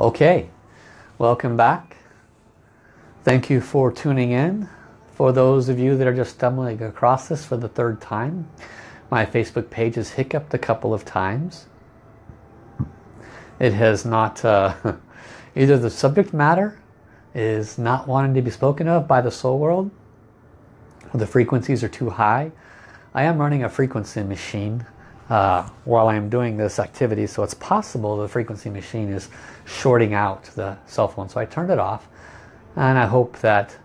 Okay, welcome back. Thank you for tuning in. For those of you that are just stumbling across this for the third time, my Facebook page has hiccuped a couple of times. It has not, uh, either the subject matter is not wanting to be spoken of by the soul world, or the frequencies are too high. I am running a frequency machine uh, while I'm doing this activity. So it's possible the frequency machine is shorting out the cell phone. So I turned it off and I hope that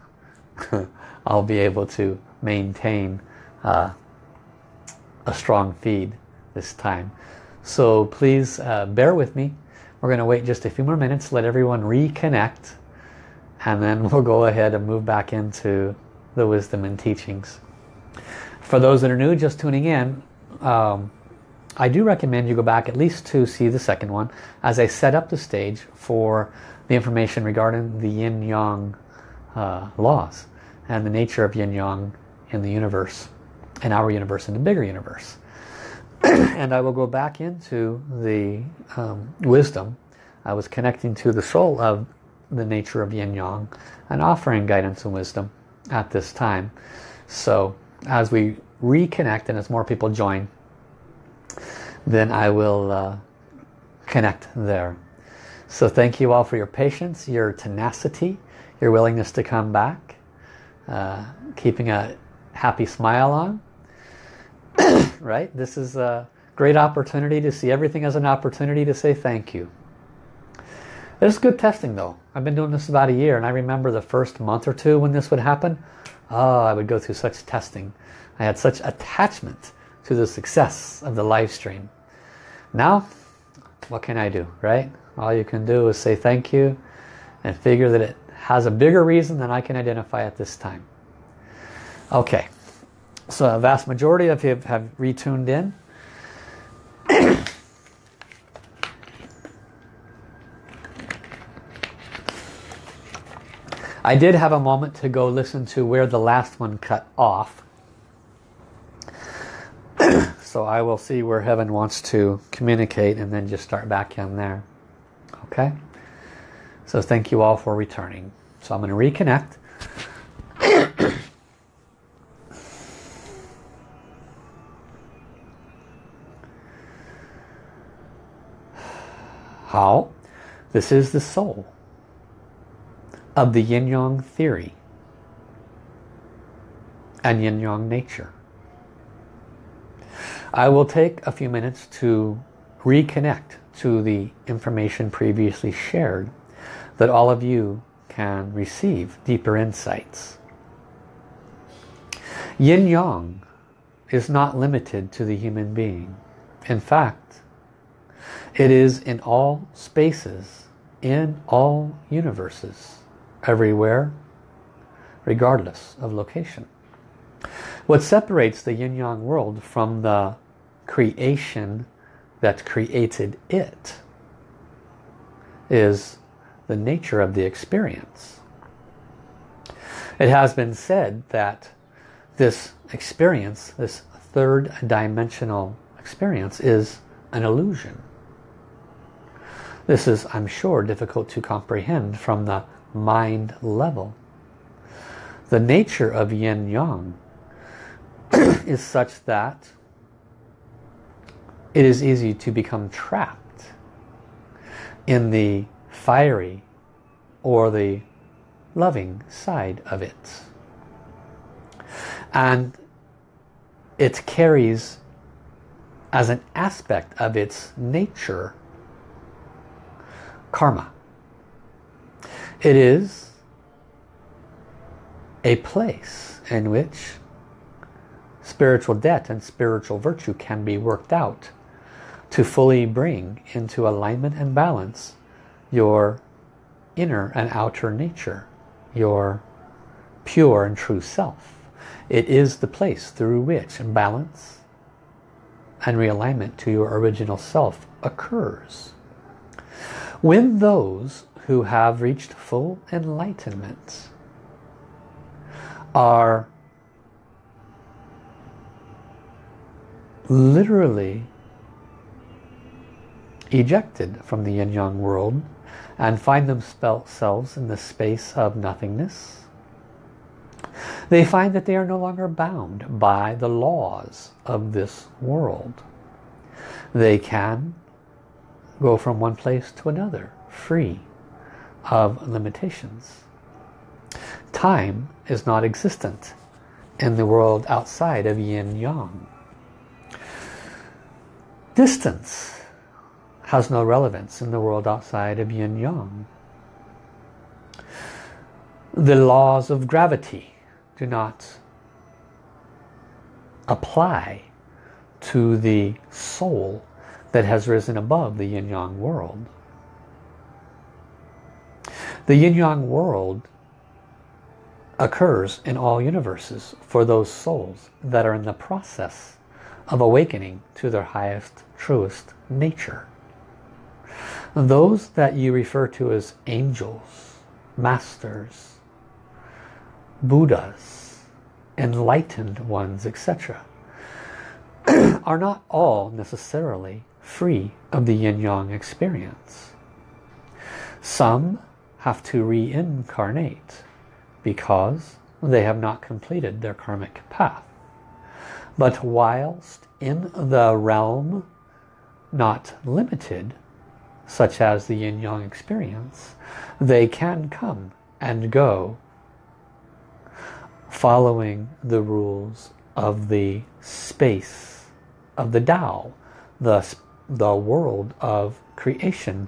I'll be able to maintain uh, a strong feed this time. So please uh, bear with me. We're going to wait just a few more minutes let everyone reconnect and then we'll go ahead and move back into the wisdom and teachings. For those that are new just tuning in um, I do recommend you go back at least to see the second one as I set up the stage for the information regarding the yin-yang uh, laws and the nature of yin-yang in the universe, in our universe, in the bigger universe. and I will go back into the um, wisdom. I was connecting to the soul of the nature of yin-yang and offering guidance and wisdom at this time. So as we reconnect and as more people join, then I will uh, connect there. So thank you all for your patience, your tenacity, your willingness to come back, uh, keeping a happy smile on. right? This is a great opportunity to see everything as an opportunity to say thank you. It's good testing though. I've been doing this about a year and I remember the first month or two when this would happen. Oh, I would go through such testing. I had such attachment to the success of the live stream. Now, what can I do, right? All you can do is say thank you and figure that it has a bigger reason than I can identify at this time. Okay, so a vast majority of you have retuned in. I did have a moment to go listen to where the last one cut off. So I will see where heaven wants to communicate and then just start back in there. Okay? So thank you all for returning. So I'm going to reconnect. How? This is the soul of the yin-yang theory and yin-yang nature. I will take a few minutes to reconnect to the information previously shared that all of you can receive deeper insights. Yin-yang is not limited to the human being. In fact, it is in all spaces, in all universes, everywhere, regardless of location. What separates the yin-yang world from the creation that created it is the nature of the experience. It has been said that this experience, this third dimensional experience is an illusion. This is, I'm sure, difficult to comprehend from the mind level. The nature of yin-yang is such that it is easy to become trapped in the fiery or the loving side of it. And it carries as an aspect of its nature karma. It is a place in which spiritual debt and spiritual virtue can be worked out to fully bring into alignment and balance your inner and outer nature, your pure and true self. It is the place through which balance and realignment to your original self occurs. When those who have reached full enlightenment are literally ejected from the yin-yang world and find themselves in the space of nothingness, they find that they are no longer bound by the laws of this world. They can go from one place to another free of limitations. Time is not existent in the world outside of yin-yang. Distance has no relevance in the world outside of yin-yang. The laws of gravity do not apply to the soul that has risen above the yin-yang world. The yin-yang world occurs in all universes for those souls that are in the process of awakening to their highest, truest nature. Those that you refer to as angels, masters, Buddhas, enlightened ones, etc. are not all necessarily free of the yin-yang experience. Some have to reincarnate because they have not completed their karmic path. But whilst in the realm not limited, such as the yin-yang experience, they can come and go following the rules of the space of the Tao, the, the world of creation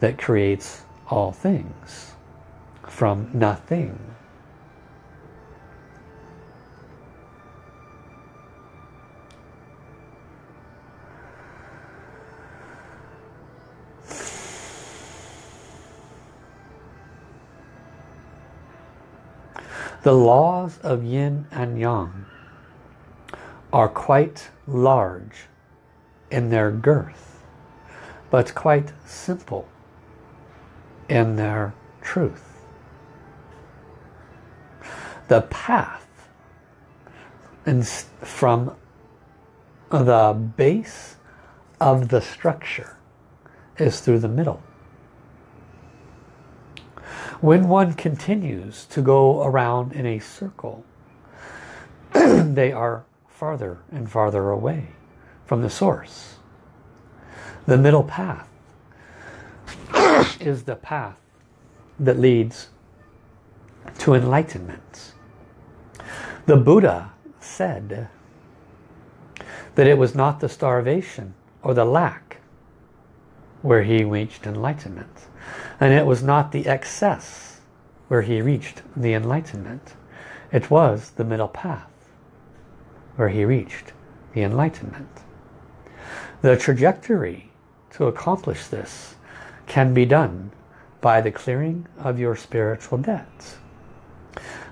that creates all things from nothing. The laws of yin and yang are quite large in their girth, but quite simple in their truth. The path from the base of the structure is through the middle. When one continues to go around in a circle, they are farther and farther away from the source. The middle path is the path that leads to enlightenment. The Buddha said that it was not the starvation or the lack where he reached enlightenment. And it was not the excess where he reached the enlightenment. It was the middle path where he reached the enlightenment. The trajectory to accomplish this can be done by the clearing of your spiritual debts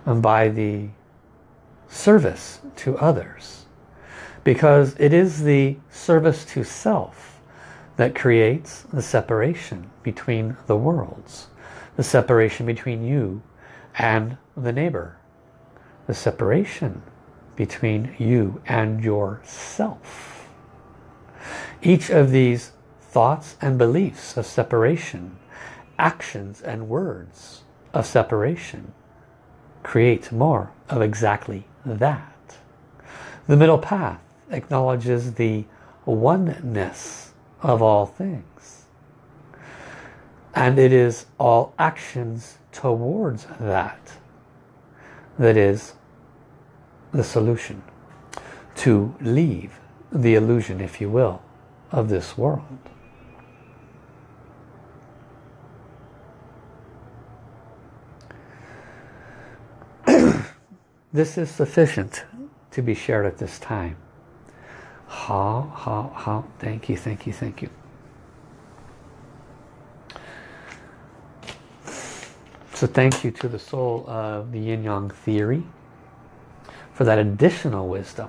and by the service to others because it is the service to self that creates the separation between the worlds. The separation between you and the neighbor. The separation between you and yourself. Each of these thoughts and beliefs of separation, actions and words of separation create more of exactly that. The middle path acknowledges the oneness of all things. And it is all actions towards that that is the solution. To leave the illusion, if you will, of this world. This is sufficient to be shared at this time. Ha, ha, ha. Thank you, thank you, thank you. So thank you to the soul of the yin-yang theory for that additional wisdom.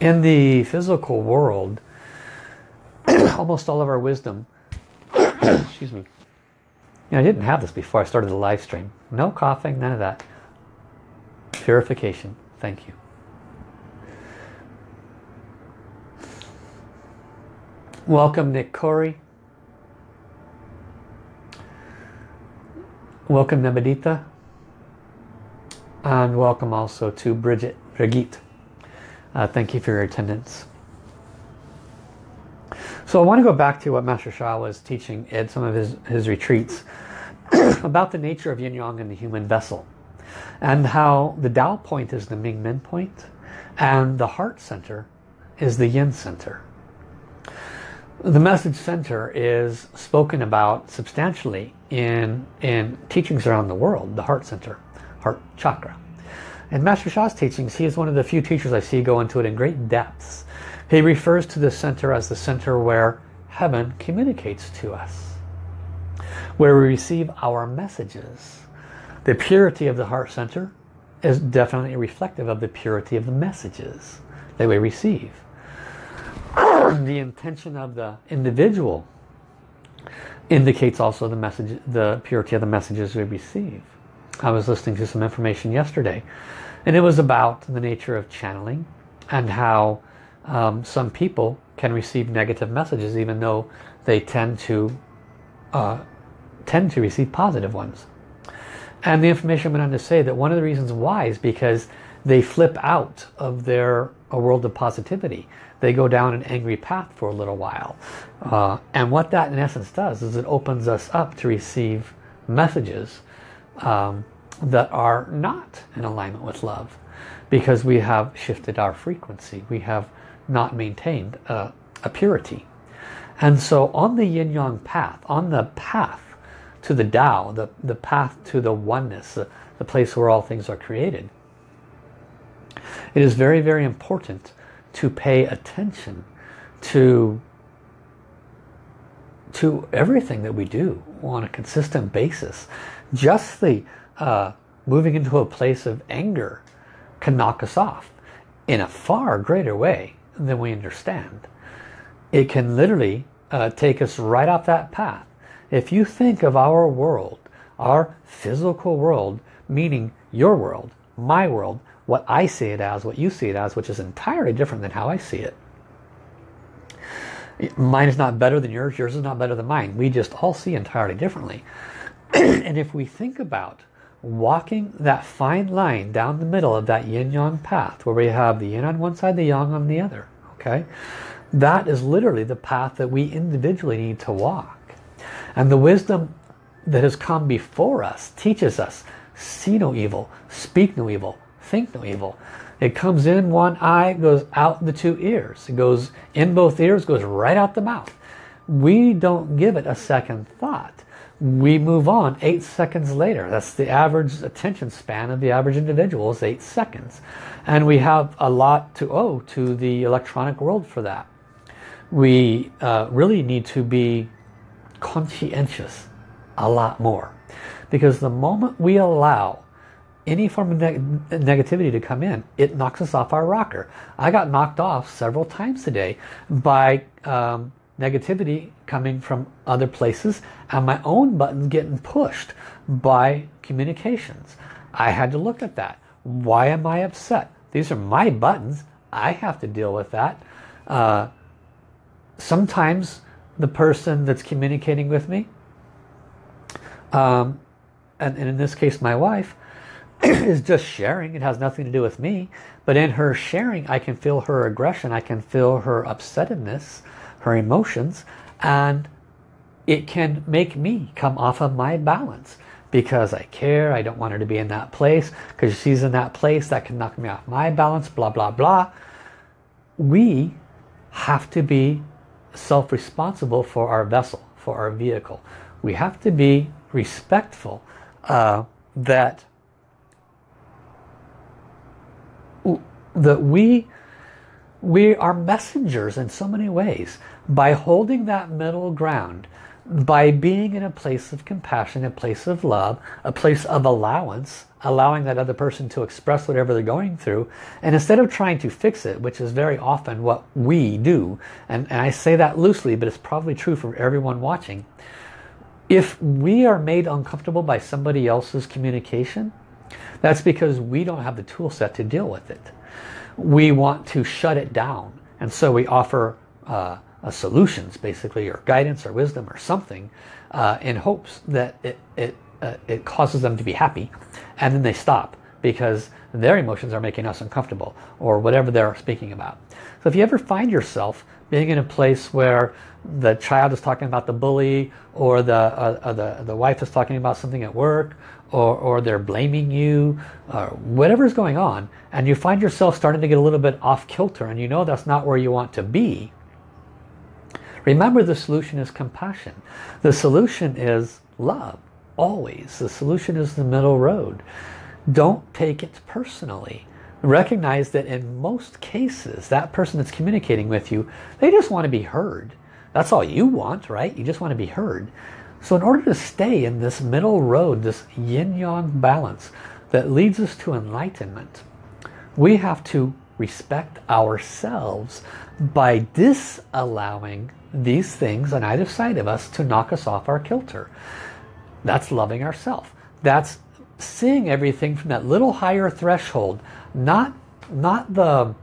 In the physical world, almost all of our wisdom, excuse me, you know, I didn't have this before I started the live stream. No coughing, none of that. Purification. Thank you. Welcome Nick Corey. welcome Nebedita. And welcome also to Bridget, Brigitte. Uh, thank you for your attendance. So I want to go back to what Master Sha was teaching at some of his, his retreats about the nature of yin-yang in the human vessel and how the Tao point is the Ming Men point and the heart center is the yin center. The message center is spoken about substantially in, in teachings around the world, the heart center, heart chakra. In Master Sha's teachings, he is one of the few teachers I see go into it in great depths. He refers to the center as the center where heaven communicates to us, where we receive our messages. The purity of the heart center is definitely reflective of the purity of the messages that we receive. The intention of the individual indicates also the message, the purity of the messages we receive. I was listening to some information yesterday and it was about the nature of channeling and how um, some people can receive negative messages even though they tend to uh, tend to receive positive ones. And the information went on to say that one of the reasons why is because they flip out of their a world of positivity. They go down an angry path for a little while. Uh, and what that in essence does is it opens us up to receive messages um, that are not in alignment with love because we have shifted our frequency. We have not maintained a, a purity. And so on the yin-yang path, on the path to the Tao, the, the path to the oneness, the, the place where all things are created, it is very, very important to pay attention to to everything that we do on a consistent basis. Just the uh, moving into a place of anger can knock us off in a far greater way than we understand. It can literally uh, take us right off that path. If you think of our world, our physical world, meaning your world, my world, what I see it as, what you see it as, which is entirely different than how I see it. Mine is not better than yours, yours is not better than mine. We just all see entirely differently. and if we think about walking that fine line down the middle of that yin-yang path where we have the yin on one side, the yang on the other. Okay, That is literally the path that we individually need to walk. And the wisdom that has come before us teaches us, see no evil, speak no evil, think no evil. It comes in one eye, goes out the two ears. It goes in both ears, goes right out the mouth. We don't give it a second thought we move on eight seconds later. That's the average attention span of the average individual is eight seconds. And we have a lot to owe to the electronic world for that. We uh, really need to be conscientious a lot more. Because the moment we allow any form of neg negativity to come in, it knocks us off our rocker. I got knocked off several times today by um, negativity coming from other places and my own buttons getting pushed by communications. I had to look at that. Why am I upset? These are my buttons. I have to deal with that. Uh, sometimes the person that's communicating with me, um, and, and in this case my wife, is just sharing. It has nothing to do with me. But in her sharing, I can feel her aggression. I can feel her upsetness her emotions and it can make me come off of my balance because I care, I don't want her to be in that place because she's in that place that can knock me off my balance, blah, blah, blah. We have to be self-responsible for our vessel, for our vehicle. We have to be respectful uh, that that we we are messengers in so many ways by holding that middle ground, by being in a place of compassion, a place of love, a place of allowance, allowing that other person to express whatever they're going through, and instead of trying to fix it, which is very often what we do, and, and I say that loosely, but it's probably true for everyone watching, if we are made uncomfortable by somebody else's communication, that's because we don't have the tool set to deal with it. We want to shut it down, and so we offer uh, solutions basically or guidance or wisdom or something uh, in hopes that it, it uh, it causes them to be happy and then they stop because their emotions are making us uncomfortable or whatever they're speaking about. So if you ever find yourself being in a place where the child is talking about the bully or the, uh, uh, the, the wife is talking about something at work or, or they're blaming you or whatever's going on and you find yourself starting to get a little bit off kilter and you know that's not where you want to be remember the solution is compassion. The solution is love always. The solution is the middle road. Don't take it personally. Recognize that in most cases that person that's communicating with you they just want to be heard. That's all you want right? You just want to be heard so in order to stay in this middle road, this yin-yang balance that leads us to enlightenment, we have to respect ourselves by disallowing these things on either side of us to knock us off our kilter. That's loving ourselves. That's seeing everything from that little higher threshold, not, not the,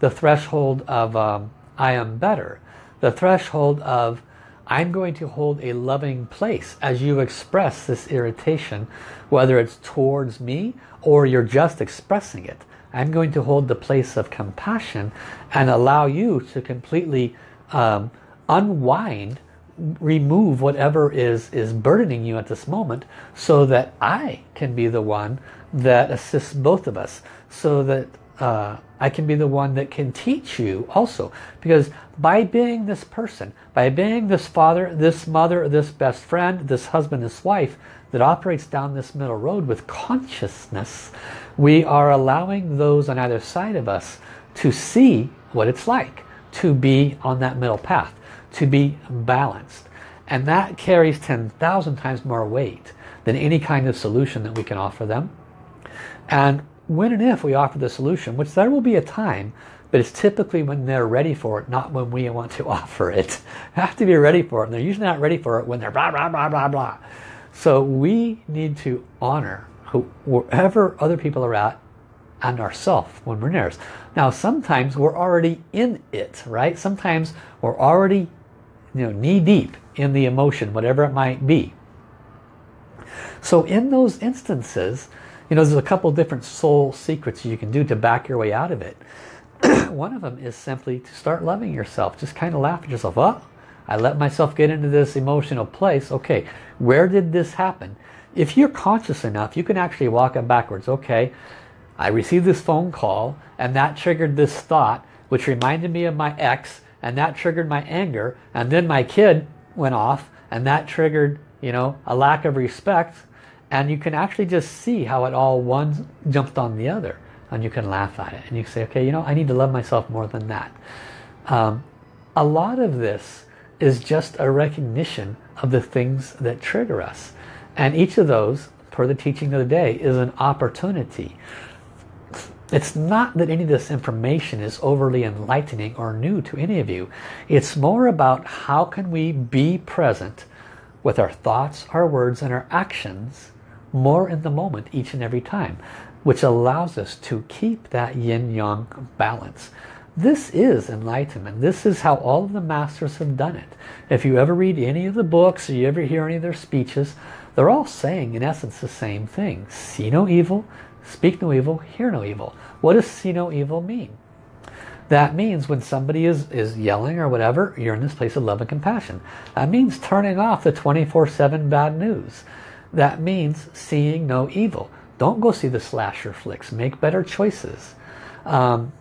the threshold of um, I am better, the threshold of I'm going to hold a loving place as you express this irritation, whether it's towards me or you're just expressing it. I'm going to hold the place of compassion and allow you to completely um, unwind, remove whatever is, is burdening you at this moment so that I can be the one that assists both of us. So that uh, I can be the one that can teach you also. Because by being this person, by being this father, this mother, this best friend, this husband, this wife that operates down this middle road with consciousness, we are allowing those on either side of us to see what it's like to be on that middle path, to be balanced. And that carries 10,000 times more weight than any kind of solution that we can offer them. And when and if we offer the solution, which there will be a time, but it's typically when they're ready for it, not when we want to offer it. have to be ready for it, and they're usually not ready for it when they're blah, blah, blah, blah, blah. So we need to honor who, wherever other people are at and ourselves when we're nearest. Now sometimes we're already in it, right? Sometimes we're already you know, knee deep in the emotion, whatever it might be. So in those instances, you know, there's a couple different soul secrets you can do to back your way out of it. One of them is simply to start loving yourself. Just kind of laugh at yourself. Oh, I let myself get into this emotional place. Okay, where did this happen? If you're conscious enough, you can actually walk it backwards. Okay, I received this phone call and that triggered this thought, which reminded me of my ex and that triggered my anger. And then my kid went off and that triggered, you know, a lack of respect and you can actually just see how it all one jumped on the other and you can laugh at it and you say okay you know I need to love myself more than that. Um, a lot of this is just a recognition of the things that trigger us. And each of those per the teaching of the day is an opportunity. It's not that any of this information is overly enlightening or new to any of you. It's more about how can we be present with our thoughts, our words, and our actions more in the moment each and every time, which allows us to keep that yin-yang balance. This is enlightenment. This is how all of the masters have done it. If you ever read any of the books or you ever hear any of their speeches, they're all saying in essence the same thing. See no evil, speak no evil, hear no evil. What does see no evil mean? That means when somebody is, is yelling or whatever, you're in this place of love and compassion. That means turning off the 24-7 bad news. That means seeing no evil. Don't go see the slasher flicks. Make better choices. Um,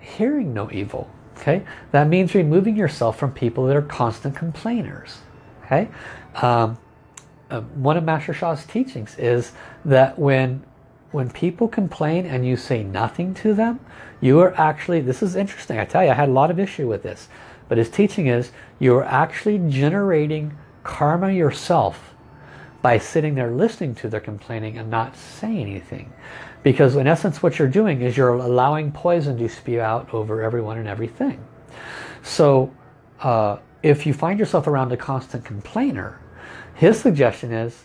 hearing no evil. Okay, That means removing yourself from people that are constant complainers. Okay, um, uh, One of Master Sha's teachings is that when when people complain and you say nothing to them, you are actually, this is interesting, I tell you, I had a lot of issue with this, but his teaching is you are actually generating karma yourself by sitting there listening to their complaining and not saying anything. Because in essence what you're doing is you're allowing poison to spew out over everyone and everything. So uh, if you find yourself around a constant complainer, his suggestion is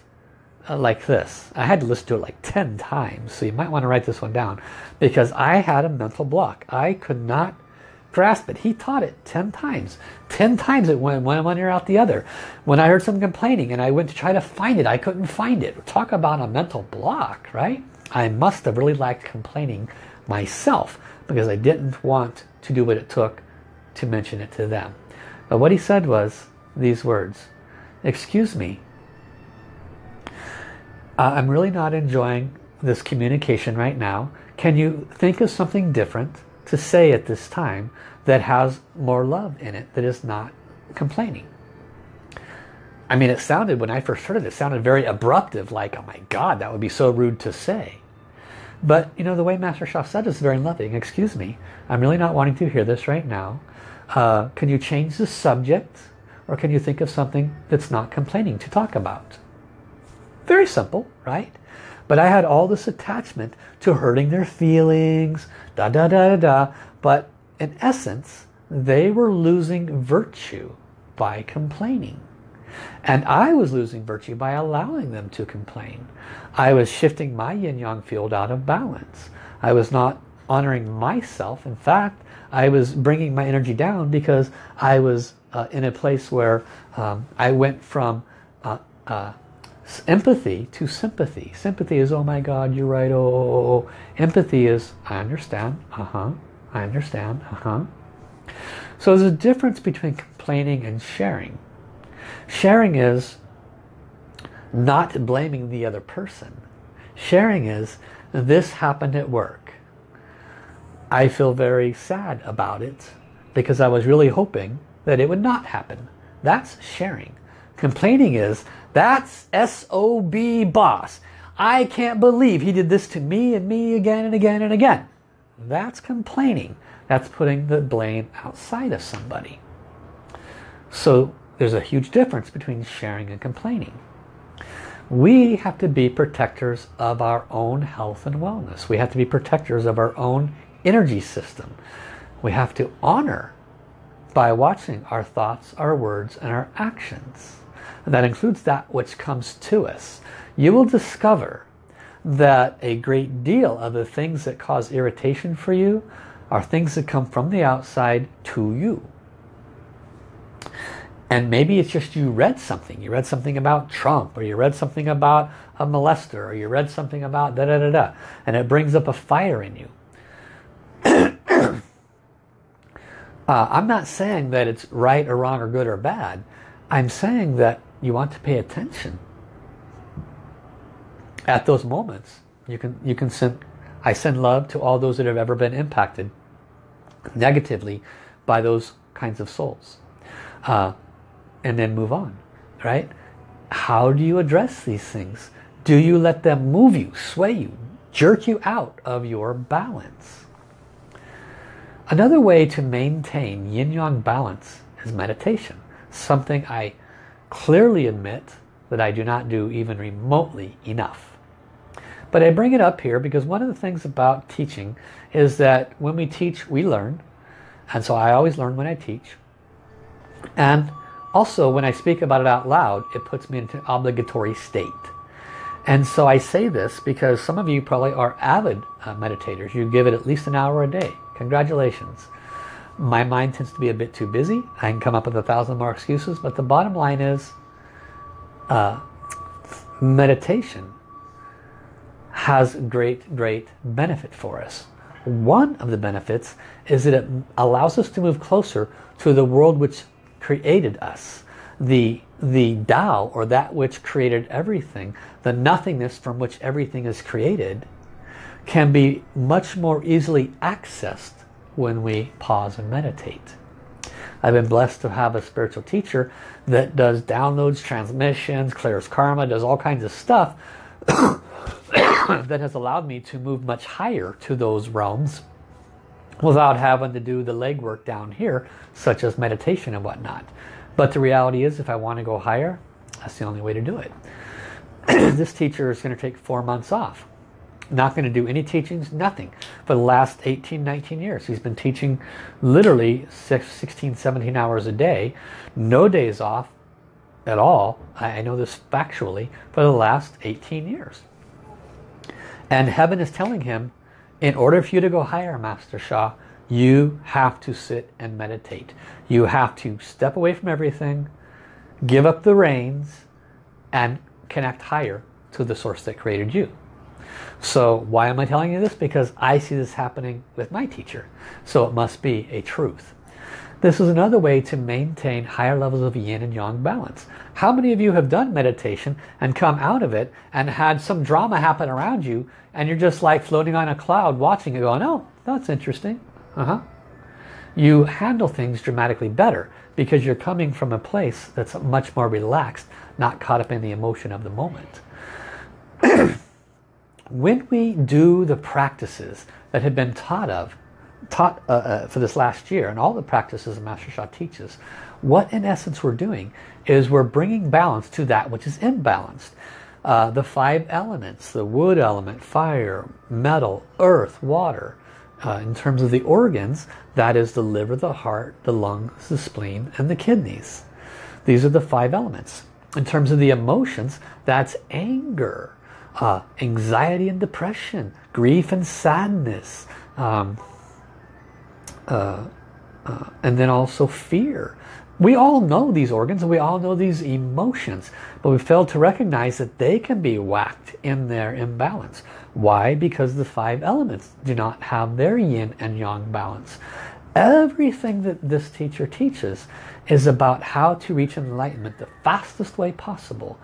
uh, like this. I had to listen to it like 10 times, so you might want to write this one down. Because I had a mental block. I could not grasp it. He taught it 10 times. 10 times it went one ear out the other. When I heard someone complaining and I went to try to find it, I couldn't find it. Talk about a mental block, right? I must have really liked complaining myself because I didn't want to do what it took to mention it to them. But what he said was these words, excuse me, uh, I'm really not enjoying this communication right now. Can you think of something different to say at this time that has more love in it, that is not complaining? I mean, it sounded, when I first heard it, it sounded very abruptive, like, oh my God, that would be so rude to say. But, you know, the way Master Sha said is very loving. Excuse me, I'm really not wanting to hear this right now. Uh, can you change the subject? Or can you think of something that's not complaining to talk about? Very simple, right? But I had all this attachment to hurting their feelings, da da da da da. But in essence, they were losing virtue by complaining. And I was losing virtue by allowing them to complain. I was shifting my yin-yang field out of balance. I was not honoring myself. In fact, I was bringing my energy down because I was uh, in a place where um, I went from uh, uh, empathy to sympathy. Sympathy is, oh my God, you're right, oh, oh, oh, oh. Empathy is, I understand, uh-huh, I understand, uh-huh. So there's a difference between complaining and sharing. Sharing is not blaming the other person. Sharing is, this happened at work. I feel very sad about it because I was really hoping that it would not happen. That's sharing. Complaining is, that's SOB boss. I can't believe he did this to me and me again and again and again. That's complaining. That's putting the blame outside of somebody. So there's a huge difference between sharing and complaining. We have to be protectors of our own health and wellness. We have to be protectors of our own energy system. We have to honor by watching our thoughts, our words, and our actions. That includes that which comes to us. You will discover that a great deal of the things that cause irritation for you are things that come from the outside to you. And maybe it's just you read something. You read something about Trump or you read something about a molester or you read something about da da da da. And it brings up a fire in you. uh, I'm not saying that it's right or wrong or good or bad. I'm saying that you want to pay attention. At those moments, you can, you can send, I send love to all those that have ever been impacted negatively by those kinds of souls. Uh, and then move on, right? How do you address these things? Do you let them move you, sway you, jerk you out of your balance? Another way to maintain yin-yang balance is meditation. Something I clearly admit that I do not do even remotely enough. But I bring it up here because one of the things about teaching is that when we teach, we learn. And so I always learn when I teach. And also, when I speak about it out loud, it puts me into an obligatory state. And so I say this because some of you probably are avid uh, meditators. You give it at least an hour a day. Congratulations. My mind tends to be a bit too busy. I can come up with a thousand more excuses. But the bottom line is uh, meditation has great, great benefit for us. One of the benefits is that it allows us to move closer to the world which created us. The, the Tao, or that which created everything, the nothingness from which everything is created, can be much more easily accessed when we pause and meditate. I've been blessed to have a spiritual teacher that does downloads, transmissions, clears karma, does all kinds of stuff that has allowed me to move much higher to those realms without having to do the legwork down here, such as meditation and whatnot. But the reality is, if I want to go higher, that's the only way to do it. this teacher is going to take four months off. Not going to do any teachings, nothing. For the last 18, 19 years. He's been teaching literally 16, 17 hours a day. No days off at all. I know this factually for the last 18 years. And heaven is telling him, in order for you to go higher, Master Sha, You have to sit and meditate. You have to step away from everything, give up the reins, and connect higher to the source that created you. So why am I telling you this? Because I see this happening with my teacher. So it must be a truth. This is another way to maintain higher levels of yin and yang balance. How many of you have done meditation and come out of it and had some drama happen around you and you're just like floating on a cloud watching it going, oh, that's interesting. Uh-huh. You handle things dramatically better because you're coming from a place that's much more relaxed, not caught up in the emotion of the moment. when we do the practices that have been taught of, taught uh, uh, for this last year, and all the practices Master Sha teaches, what in essence we're doing is we're bringing balance to that which is imbalanced. Uh, the five elements, the wood element, fire, metal, earth, water. Uh, in terms of the organs, that is the liver, the heart, the lungs, the spleen, and the kidneys. These are the five elements. In terms of the emotions, that's anger, uh, anxiety and depression, grief and sadness, um, uh, uh, and then also fear. We all know these organs and we all know these emotions, but we fail to recognize that they can be whacked in their imbalance. Why? Because the five elements do not have their yin and yang balance. Everything that this teacher teaches is about how to reach enlightenment the fastest way possible.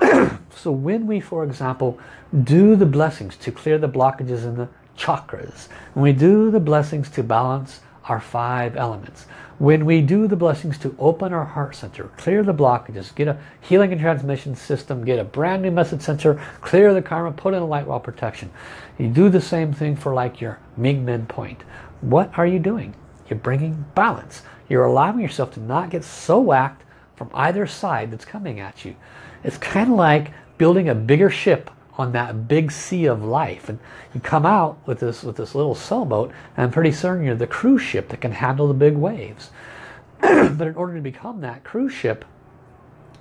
so when we, for example, do the blessings to clear the blockages in the chakras, when we do the blessings to balance our five elements, when we do the blessings to open our heart center, clear the blockages, get a healing and transmission system, get a brand new message center, clear the karma, put in a light wall protection. You do the same thing for like your Ming-Men point. What are you doing? You're bringing balance. You're allowing yourself to not get so whacked from either side that's coming at you. It's kind of like building a bigger ship on that big sea of life. And you come out with this with this little sailboat and pretty soon you're the cruise ship that can handle the big waves. But in order to become that cruise ship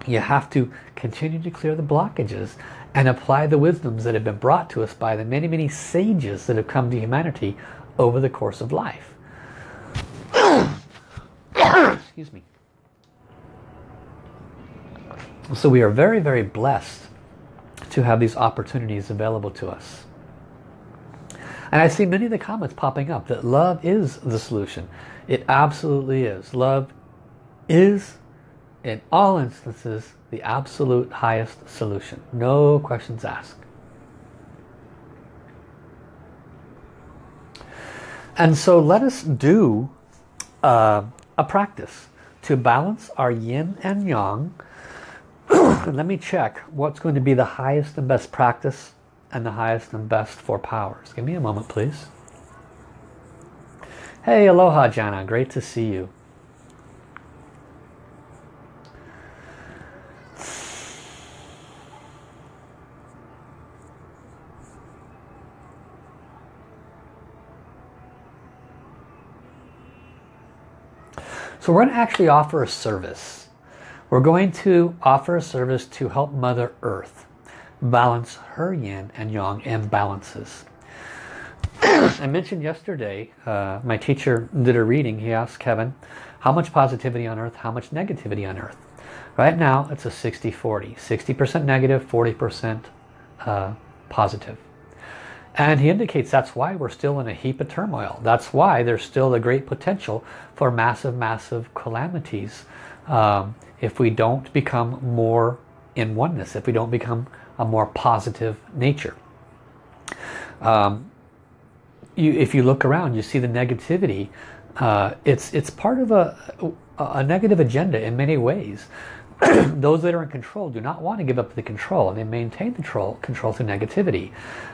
you have to continue to clear the blockages and apply the wisdoms that have been brought to us by the many many sages that have come to humanity over the course of life. Excuse me so we are very very blessed to have these opportunities available to us. And I see many of the comments popping up that love is the solution. It absolutely is. Love is, in all instances, the absolute highest solution. No questions asked. And so let us do uh, a practice to balance our yin and yang let me check what's going to be the highest and best practice and the highest and best for powers. Give me a moment, please. Hey, aloha, Jana. Great to see you. So we're going to actually offer a service we're going to offer a service to help Mother Earth balance her yin and yang imbalances. I mentioned yesterday, uh, my teacher did a reading. He asked heaven, how much positivity on earth, how much negativity on earth? Right now, it's a 60-40. 60% negative, 40% uh, positive. And he indicates that's why we're still in a heap of turmoil. That's why there's still a great potential for massive, massive calamities um, if we don't become more in oneness, if we don't become a more positive nature. Um, you, if you look around, you see the negativity. Uh, it's it's part of a, a negative agenda in many ways. Those that are in control do not want to give up the control and they maintain the control, control through negativity.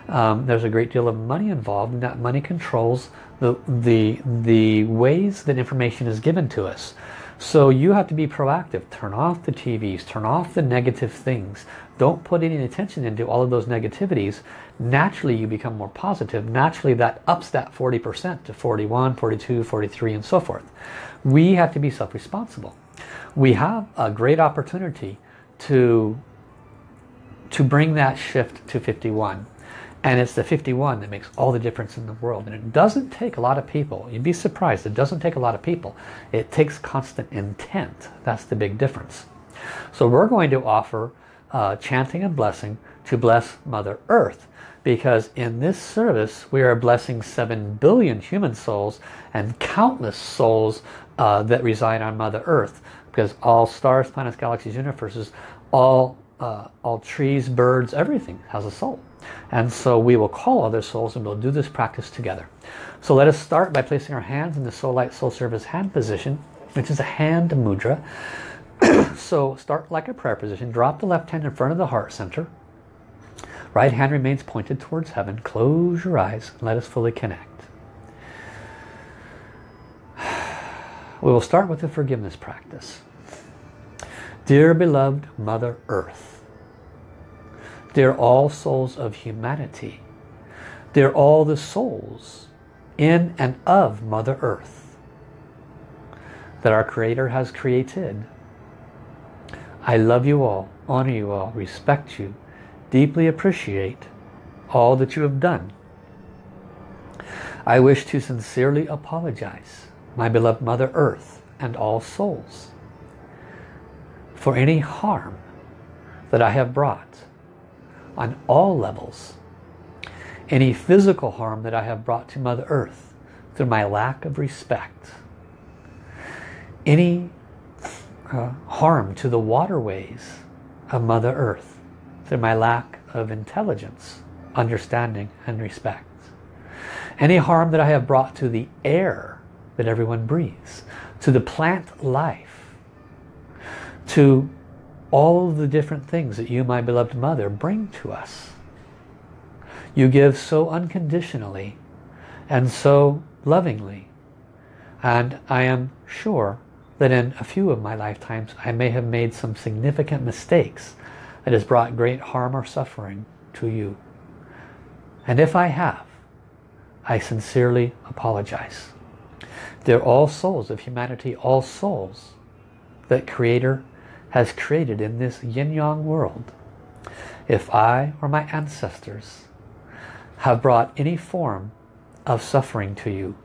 Um, there's a great deal of money involved and that money controls the, the, the ways that information is given to us. So you have to be proactive. Turn off the TVs. Turn off the negative things. Don't put any attention into all of those negativities. Naturally you become more positive. Naturally that ups that 40% to 41, 42, 43 and so forth. We have to be self-responsible. We have a great opportunity to, to bring that shift to 51. And it's the 51 that makes all the difference in the world. And it doesn't take a lot of people. You'd be surprised. It doesn't take a lot of people. It takes constant intent. That's the big difference. So we're going to offer uh, chanting and blessing to bless Mother Earth. Because in this service, we are blessing 7 billion human souls and countless souls uh, that reside on Mother Earth. Because all stars, planets, galaxies, universes, all, uh, all trees, birds, everything has a soul. And so we will call other souls and we'll do this practice together. So let us start by placing our hands in the Soul Light Soul Service hand position, which is a hand mudra. so start like a prayer position. Drop the left hand in front of the heart center. Right hand remains pointed towards heaven. Close your eyes and let us fully connect. We will start with the forgiveness practice. Dear beloved Mother Earth, Dear all souls of humanity, They're all the souls in and of Mother Earth that our Creator has created. I love you all, honor you all, respect you, deeply appreciate all that you have done. I wish to sincerely apologize, my beloved Mother Earth and all souls, for any harm that I have brought on all levels. Any physical harm that I have brought to Mother Earth through my lack of respect. Any uh, harm to the waterways of Mother Earth through my lack of intelligence, understanding and respect. Any harm that I have brought to the air that everyone breathes, to the plant life, to all the different things that you, my beloved mother, bring to us. You give so unconditionally and so lovingly. And I am sure that in a few of my lifetimes I may have made some significant mistakes that has brought great harm or suffering to you. And if I have, I sincerely apologize. They're all souls of humanity, all souls that Creator has created in this yin-yang world. If I or my ancestors have brought any form of suffering to you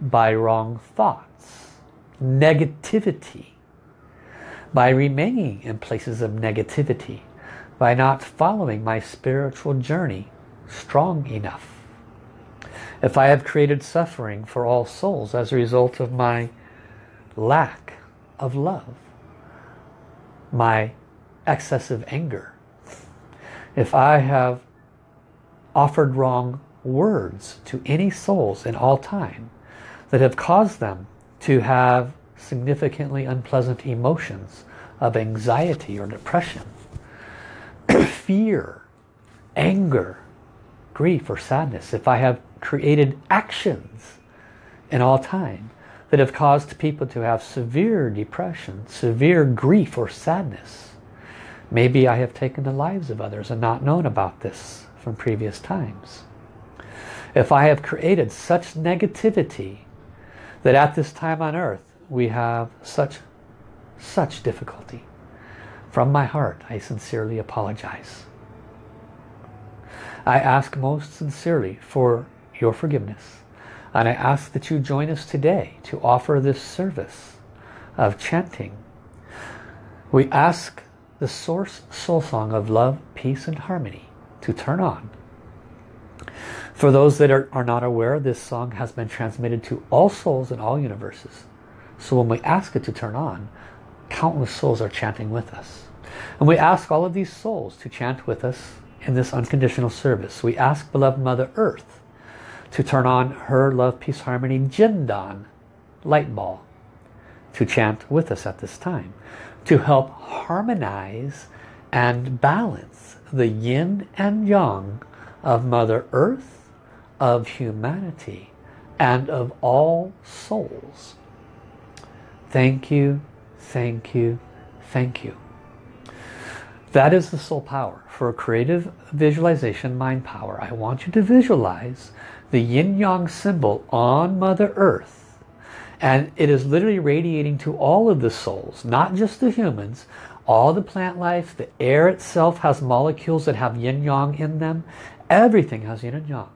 by wrong thoughts, negativity, by remaining in places of negativity, by not following my spiritual journey strong enough. If I have created suffering for all souls as a result of my lack of love, my excessive anger, if I have offered wrong words to any souls in all time that have caused them to have significantly unpleasant emotions of anxiety or depression, fear, anger, grief or sadness, if I have created actions in all time that have caused people to have severe depression, severe grief or sadness. Maybe I have taken the lives of others and not known about this from previous times. If I have created such negativity that at this time on earth we have such, such difficulty, from my heart I sincerely apologize. I ask most sincerely for your forgiveness and I ask that you join us today to offer this service of chanting. We ask the source soul song of love, peace and harmony to turn on. For those that are, are not aware, this song has been transmitted to all souls in all universes. So when we ask it to turn on, countless souls are chanting with us. And we ask all of these souls to chant with us in this unconditional service. We ask beloved Mother Earth to turn on her Love, Peace, Harmony Jindan light ball to chant with us at this time to help harmonize and balance the yin and yang of Mother Earth, of humanity, and of all souls. Thank you, thank you, thank you. That is the soul power. For a creative visualization mind power, I want you to visualize the yin-yang symbol on Mother Earth. And it is literally radiating to all of the souls, not just the humans, all the plant life, the air itself has molecules that have yin-yang in them. Everything has yin and yang.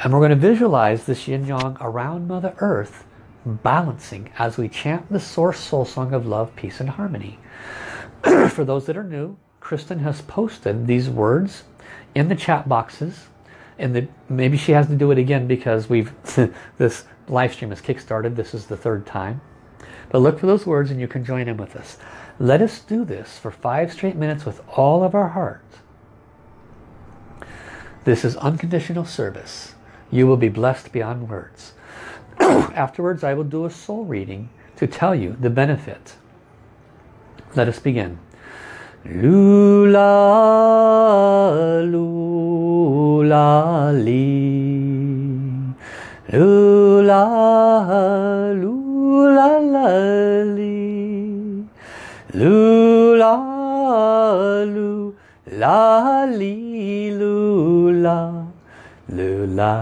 And we're going to visualize this yin yang around Mother Earth balancing as we chant the Source Soul Song of Love, Peace and Harmony. For those that are new, Kristen has posted these words in the chat boxes. And the, maybe she has to do it again because we've this live stream has kick-started. This is the third time. But look for those words and you can join in with us. Let us do this for five straight minutes with all of our heart. This is unconditional service. You will be blessed beyond words. Afterwards, I will do a soul reading to tell you the benefit. Let us begin. Lula, lula, li. Lula, lula. Lula, lula, lula. Lula,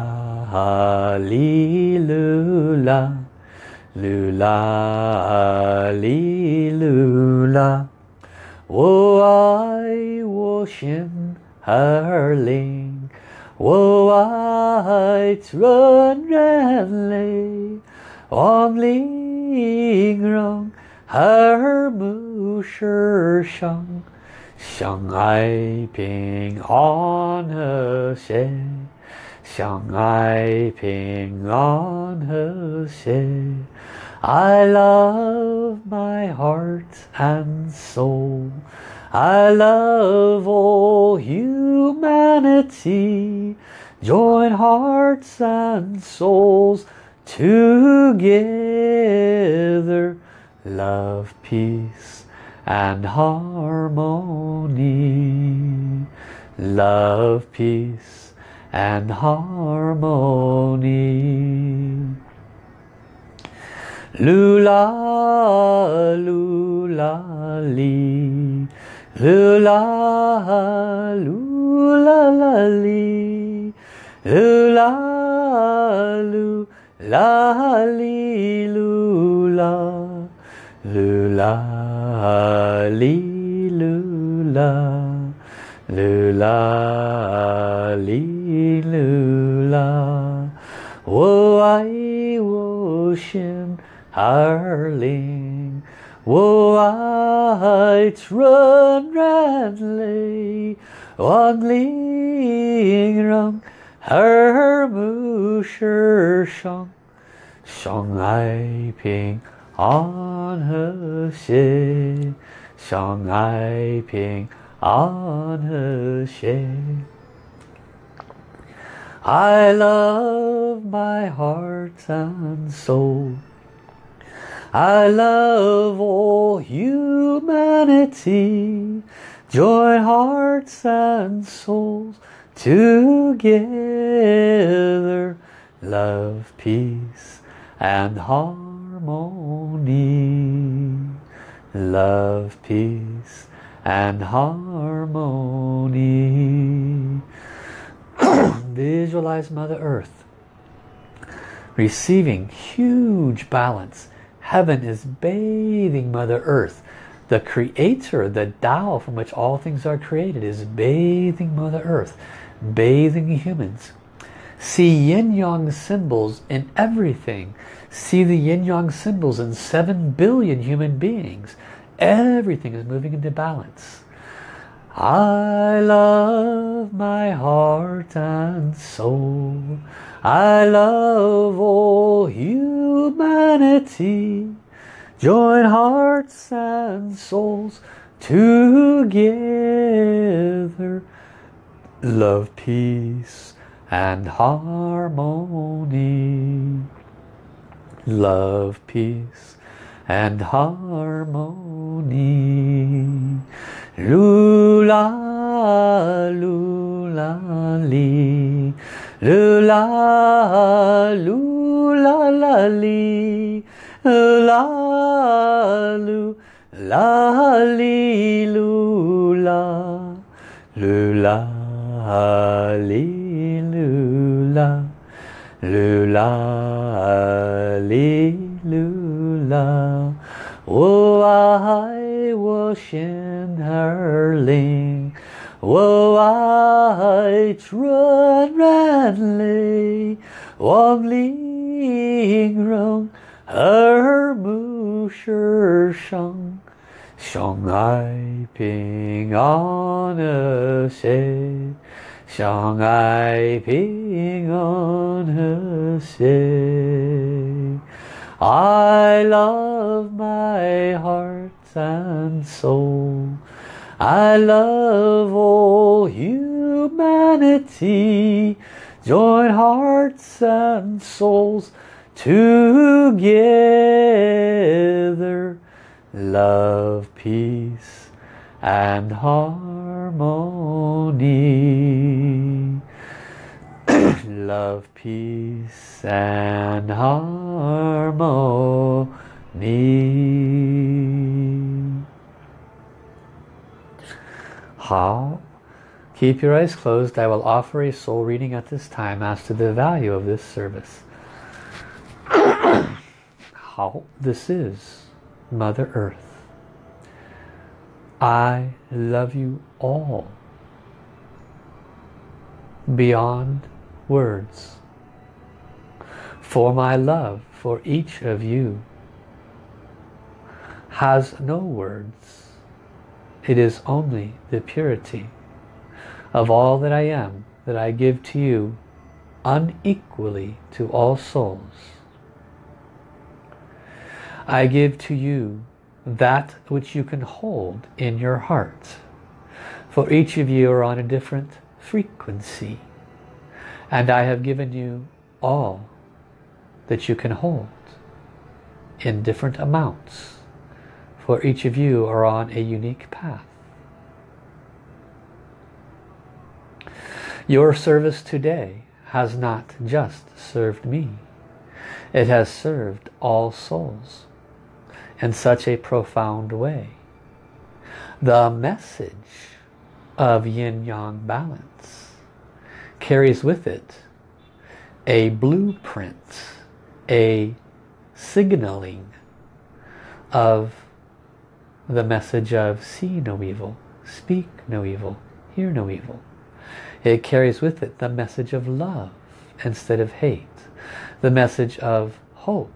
lula. Lula, lula. 我爱我心儿灵，我爱纯人类，望玲珑和睦世上，相爱平安和谐，相爱平安和谐。 I love my heart and soul. I love all humanity. Join hearts and souls together. Love, peace and harmony. Love, peace and harmony. 噜啦噜啦哩，噜啦噜啦啦哩，噜啦噜啦哩噜啦，噜啦哩噜啦，噜啦哩噜啦，我爱我心。Harling. Wo oh, eit run ranley, on ling rung, her musher shong, shong I ping on her she, shong I ping on her she. I love my heart and soul. I love all humanity. Join hearts and souls together. Love, peace and harmony. Love, peace and harmony. Visualize Mother Earth receiving huge balance Heaven is bathing Mother Earth. The creator, the Tao from which all things are created is bathing Mother Earth, bathing humans. See yin-yang symbols in everything. See the yin-yang symbols in 7 billion human beings. Everything is moving into balance. I love my heart and soul. I love all humanity. Join hearts and souls together. Love, peace and harmony. Love, peace and harmony. Lula, lula, lee. 噜啦噜啦啦哩，啦噜啦哩噜啦，噜啦哩噜啦，噜啦哩噜啦。我爱我仙儿灵。我爱纯然泪，望玲珑耳目世上，相爱平安和谐，相爱平安和谐。I love my heart and soul. I love all humanity. Join hearts and souls together. Love, peace and harmony. Love, peace and harmony. 好 Keep your eyes closed. I will offer a soul reading at this time as to the value of this service. How this is Mother Earth. I love you all beyond words. For my love for each of you has no words. It is only the purity of all that I am that I give to you unequally to all souls. I give to you that which you can hold in your heart. For each of you are on a different frequency. And I have given you all that you can hold in different amounts. For each of you are on a unique path. Your service today has not just served me. It has served all souls in such a profound way. The message of yin-yang balance carries with it a blueprint, a signaling of the message of see no evil, speak no evil, hear no evil. It carries with it the message of love instead of hate, the message of hope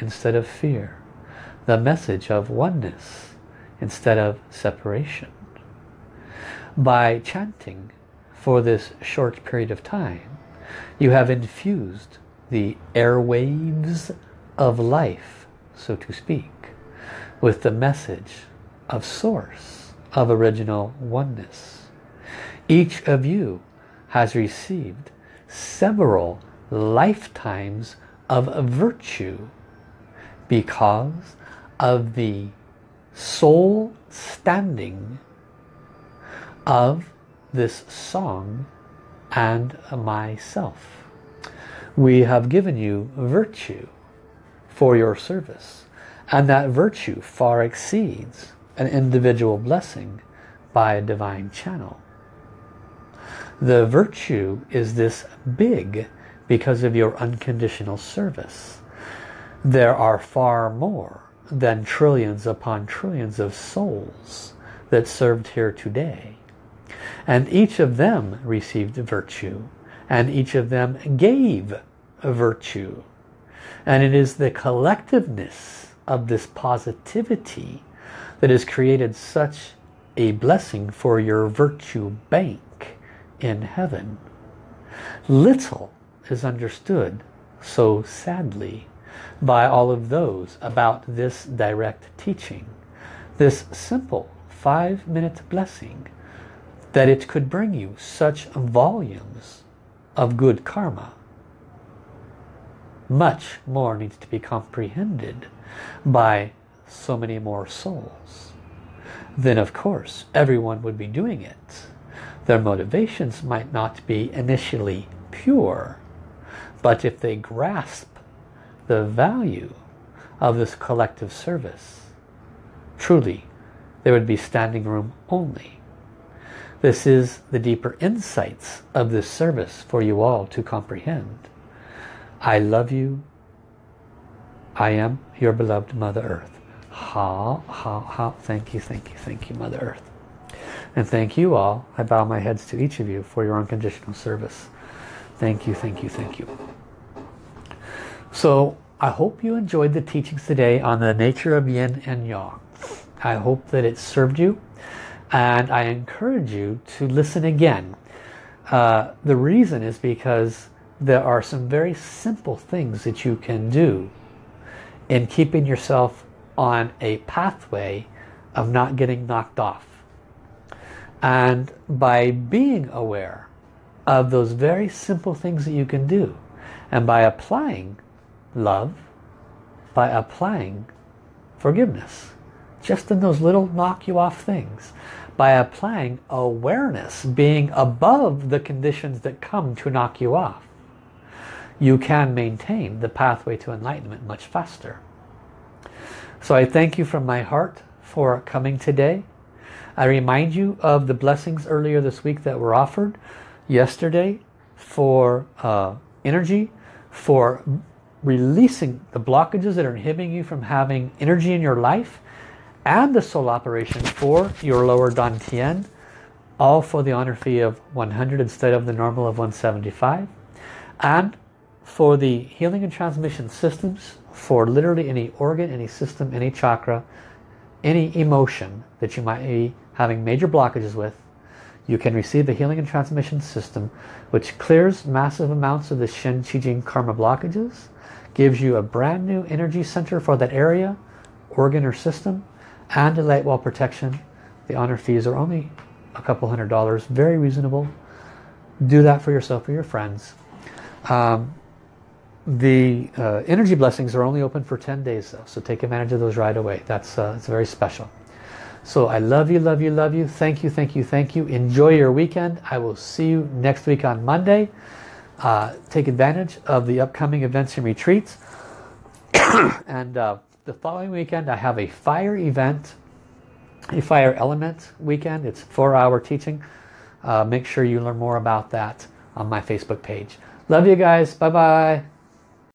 instead of fear, the message of oneness instead of separation. By chanting for this short period of time, you have infused the airwaves of life, so to speak, with the message of source, of original oneness. Each of you has received several lifetimes of virtue because of the soul standing of this song and myself. We have given you virtue for your service and that virtue far exceeds an individual blessing by a divine channel. The virtue is this big because of your unconditional service. There are far more than trillions upon trillions of souls that served here today. And each of them received virtue. And each of them gave virtue. And it is the collectiveness of this positivity that has created such a blessing for your virtue bank in heaven. Little is understood so sadly by all of those about this direct teaching. This simple five minute blessing that it could bring you such volumes of good karma. Much more needs to be comprehended by so many more souls. Then of course everyone would be doing it. Their motivations might not be initially pure, but if they grasp the value of this collective service, truly there would be standing room only. This is the deeper insights of this service for you all to comprehend. I love you. I am your beloved Mother Earth. Ha, ha, ha. Thank you, thank you, thank you, Mother Earth. And thank you all. I bow my heads to each of you for your unconditional service. Thank you, thank you, thank you. So I hope you enjoyed the teachings today on the nature of yin and yang. I hope that it served you and I encourage you to listen again. Uh, the reason is because there are some very simple things that you can do in keeping yourself on a pathway of not getting knocked off. And by being aware of those very simple things that you can do and by applying love, by applying forgiveness, just in those little knock you off things, by applying awareness, being above the conditions that come to knock you off, you can maintain the pathway to enlightenment much faster. So I thank you from my heart for coming today. I remind you of the blessings earlier this week that were offered yesterday for uh, energy, for releasing the blockages that are inhibiting you from having energy in your life and the soul operation for your lower Dantian, all for the honor fee of 100 instead of the normal of 175. And for the healing and transmission systems for literally any organ, any system, any chakra, any emotion that you might be having major blockages with, you can receive the healing and transmission system which clears massive amounts of the Shen Qi Jing karma blockages, gives you a brand new energy center for that area, organ or system, and a light wall protection. The honor fees are only a couple hundred dollars, very reasonable. Do that for yourself or your friends. Um, the uh, energy blessings are only open for 10 days though, so take advantage of those right away. That's uh, it's very special. So I love you, love you, love you. Thank you, thank you, thank you. Enjoy your weekend. I will see you next week on Monday. Uh, take advantage of the upcoming events and retreats. and uh, the following weekend I have a fire event, a fire element weekend. It's four hour teaching. Uh, make sure you learn more about that on my Facebook page. Love you guys. Bye-bye.